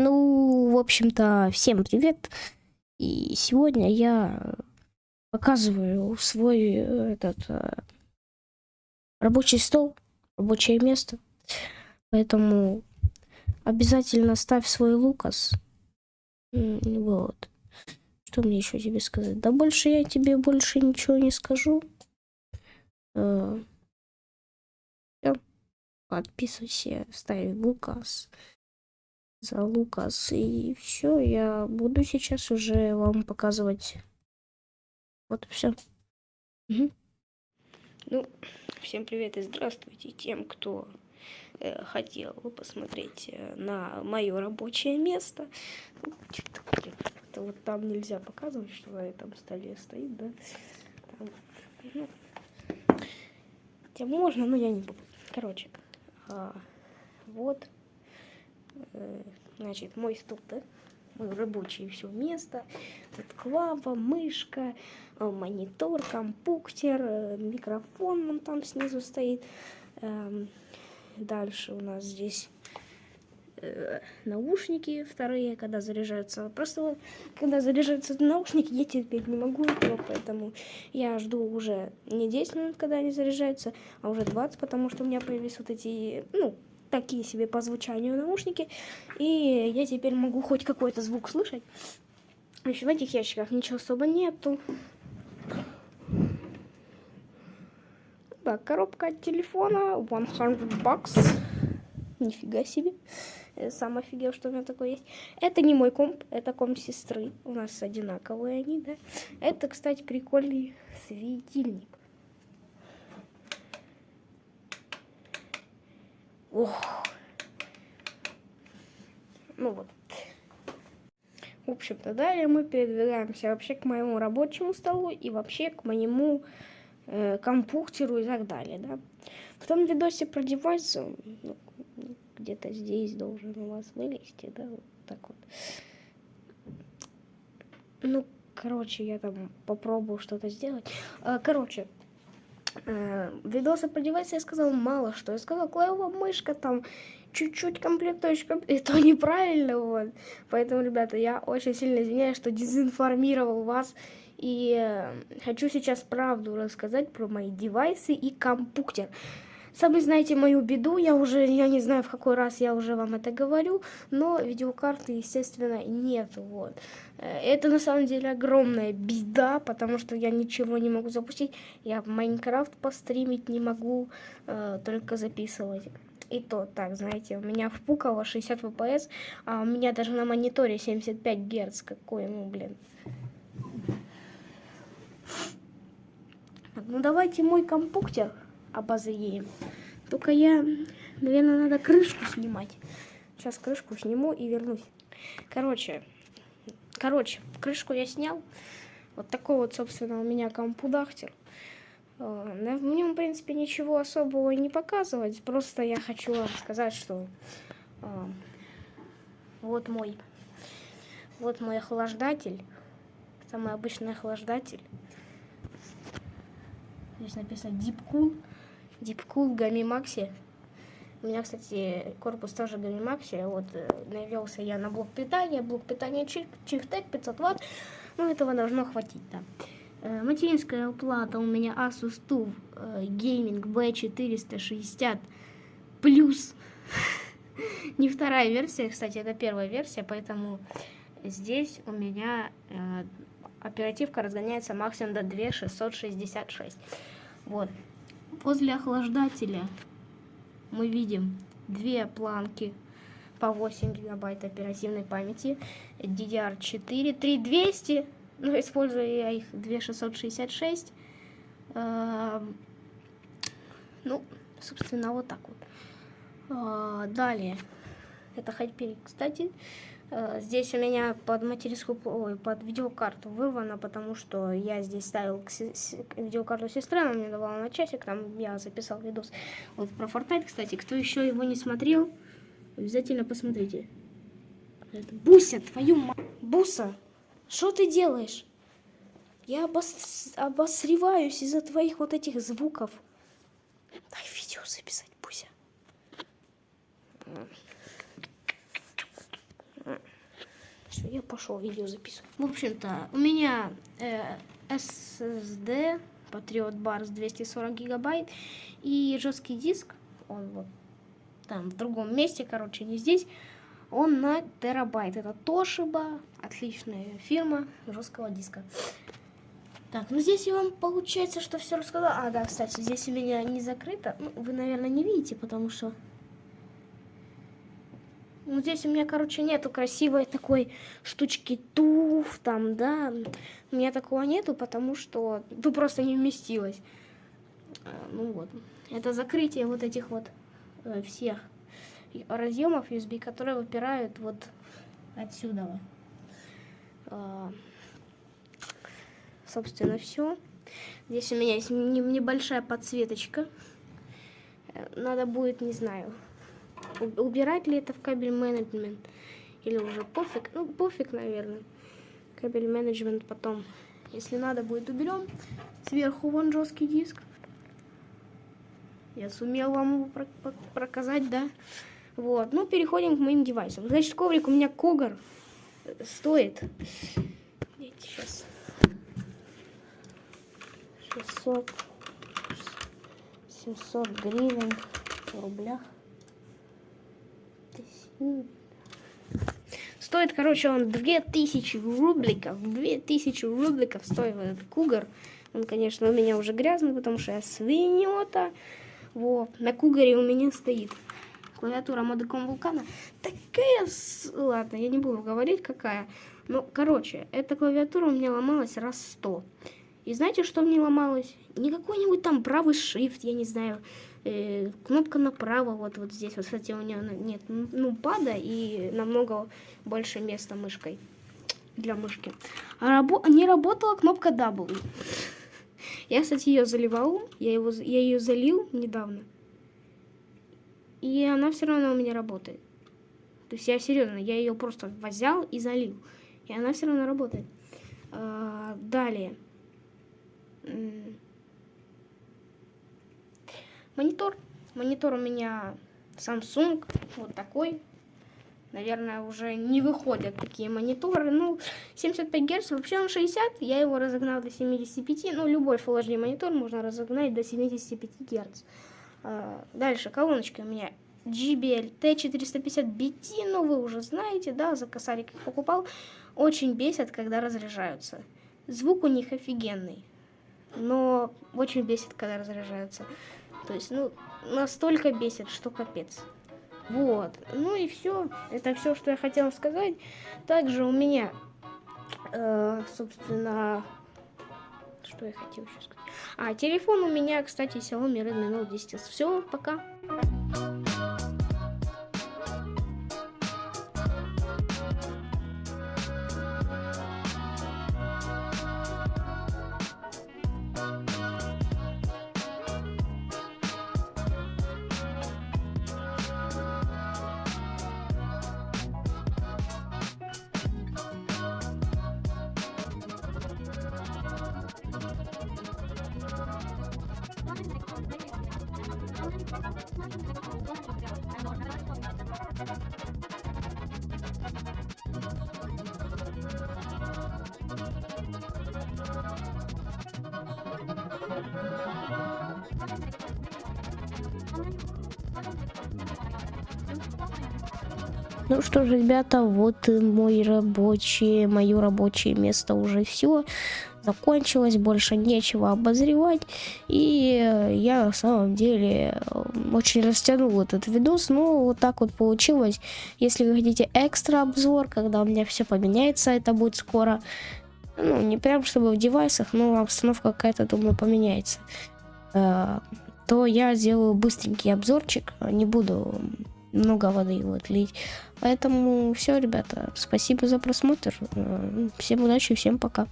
Ну, в общем-то, всем привет. И сегодня я показываю свой э, этот э, рабочий стол, рабочее место. Поэтому обязательно ставь свой лукас. Вот. Что мне еще тебе сказать? Да больше я тебе больше ничего не скажу. Э, Подписывайся, ставь лукас за Лукас. И все, я буду сейчас уже вам показывать. Вот все. Угу. Ну, всем привет и здравствуйте тем, кто э, хотел посмотреть э, на мое рабочее место. Это вот там нельзя показывать, что на этом столе стоит, да? Там, ну, можно, но я не буду. Короче, а, вот значит, мой стол, да? Мой рабочий все место. Тут клава, мышка, э, монитор, компьютер, э, микрофон вон там снизу стоит. Эм, дальше у нас здесь наушники вторые, когда заряжаются. Просто когда заряжаются наушники, я терпеть не могу этого, поэтому я жду уже не 10 минут, когда они заряжаются, а уже 20, потому что у меня появились вот эти, ну, такие себе по звучанию наушники. И я теперь могу хоть какой-то звук слышать. Еще в этих ящиках ничего особо нету. Так, коробка от телефона 100 бакс. Нифига себе. Я сам офигел, что у меня такое есть. Это не мой комп, это комп сестры. У нас одинаковые они, да. Это, кстати, прикольный светильник. Ох. Ну вот. В общем-то, далее мы передвигаемся вообще к моему рабочему столу и вообще к моему э, компьютеру и так далее, да. В том видосе про девайсы, ну, где-то здесь должен у вас вылезти, да, вот так вот. Ну, короче, я там попробую что-то сделать. А, короче, э, видосы про девайсы я сказал мало что. Я сказал, клавовая мышка там, чуть-чуть комплектующий и то неправильно, вот. Поэтому, ребята, я очень сильно извиняюсь, что дезинформировал вас. И э, хочу сейчас правду рассказать про мои девайсы и компьютер. Сами знаете мою беду, я уже, я не знаю в какой раз я уже вам это говорю, но видеокарты, естественно, нет, вот. Э, это на самом деле огромная беда, потому что я ничего не могу запустить, я в Майнкрафт постримить не могу, э, только записывать. И то, так, знаете, у меня впукало 60 FPS, а у меня даже на мониторе 75 Гц, какой, ну, блин. Ну, давайте мой компьютер обозреем. Только я, наверное, надо крышку снимать. Сейчас крышку сниму и вернусь. Короче, короче, крышку я снял. Вот такой вот, собственно, у меня компудахтер. Э, в нем, в принципе, ничего особого не показывать. Просто я хочу вам сказать, что э, вот мой, вот мой охлаждатель. Самый обычный охлаждатель. Здесь написано Deep Cool. Deep Cool Gami Maxi. У меня, кстати, корпус тоже Gami Maxi. Вот э, навелся я на блок питания. Блок питания Chiftec 500 Вт. Ну, этого должно хватить, да. Э, материнская плата у меня Asus TUF э, Gaming B460 плюс. Не вторая версия, кстати, это первая версия, поэтому здесь у меня оперативка разгоняется максимум до 2666. Вот. Возле охлаждателя мы видим две планки по 8 гигабайт оперативной памяти, DDR4, 3200 ну, использую я их 2666. Э, ну, собственно, вот так вот. Э, далее. Это Hyperion, кстати. Э, здесь у меня под материнскую, ой, под видеокарту вырвано, потому что я здесь ставил видеокарту сестры, она мне давала на часик, там я записал видос. Вот про Fortnite, кстати, кто еще его не смотрел, обязательно посмотрите. Буся, твою мать. Буса, что ты делаешь? Я обос... обосреваюсь из-за твоих вот этих звуков. Дай видео записать, Буся. Все, я пошел видео записывать. В общем-то, у меня э, SSD Patriot Bars 240 гигабайт и жесткий диск, он вот там в другом месте, короче, не здесь, он на терабайт. Это Toshiba, отличная фирма жесткого диска. Так, ну здесь я вам получается, что все рассказала. А, да, кстати, здесь у меня не закрыто. Ну, вы, наверное, не видите, потому что... Ну, здесь у меня, короче, нету красивой такой штучки туф, там, да. У меня такого нету, потому что ну, просто не вместилось. А, ну вот. Это закрытие вот этих вот э, всех разъемов USB, которые выпирают вот отсюда. А, собственно, все. Здесь у меня есть небольшая подсветочка. Э, надо будет, не знаю, убирать ли это в кабель менеджмент или уже пофиг. Ну, пофиг, наверное. Кабель менеджмент потом, если надо, будет уберем. Сверху вон жесткий диск. Я сумел вам его показать, да? Вот, ну, переходим к моим девайсам. Значит, коврик у меня Когар стоит... Сейчас... 600... 700 гривен в рублях. Стоит, короче, он 2000 рубликов. 2000 рубликов стоит этот кугар. Он, конечно, у меня уже грязный, потому что я свиньота. Вот. На кугаре у меня стоит клавиатура модеком вулкана. Такая... Ладно, я не буду говорить, какая. Ну, короче, эта клавиатура у меня ломалась раз сто. И знаете, что мне ломалось? Не какой-нибудь там правый shift, я не знаю, э, кнопка направо, вот, вот здесь. Вот, кстати, у меня нет ну пада и намного больше места мышкой для мышки. А рабо не работала кнопка W. Я, кстати, ее заливал, я, его, я ее залил недавно. И она все равно у меня работает. То есть я серьезно, я ее просто взял и залил. И она все равно работает. А, далее. Монитор. Монитор у меня Samsung. Вот такой. Наверное, уже не выходят такие мониторы. Ну, 75 Гц, вообще он 60. Я его разогнал до 75. Ну, любой Full HD монитор можно разогнать до 75 Гц. А, дальше, колоночки у меня JBL T450BT, ну вы уже знаете, да, за косарик их покупал. Очень бесят, когда разряжаются. Звук у них офигенный, но очень бесит, когда разряжаются. То есть, ну, настолько бесит, что капец. Вот, ну и все. Это все, что я хотела сказать. Также у меня, э, собственно, что я хотела еще сказать. А, телефон у меня, кстати, Xiaomi Redmi Note 10. Все, пока. Thank you. Ну что ж, ребята, вот мой рабочий, мое рабочее место уже все закончилось, больше нечего обозревать. И я на самом деле очень растянул этот видос, но вот так вот получилось. Если вы хотите экстра обзор, когда у меня все поменяется, это будет скоро. Ну, не прям чтобы в девайсах, но обстановка какая-то, думаю, поменяется. Э, то я сделаю быстренький обзорчик, не буду много воды вот лить. Поэтому все, ребята, спасибо за просмотр. Всем удачи, всем пока.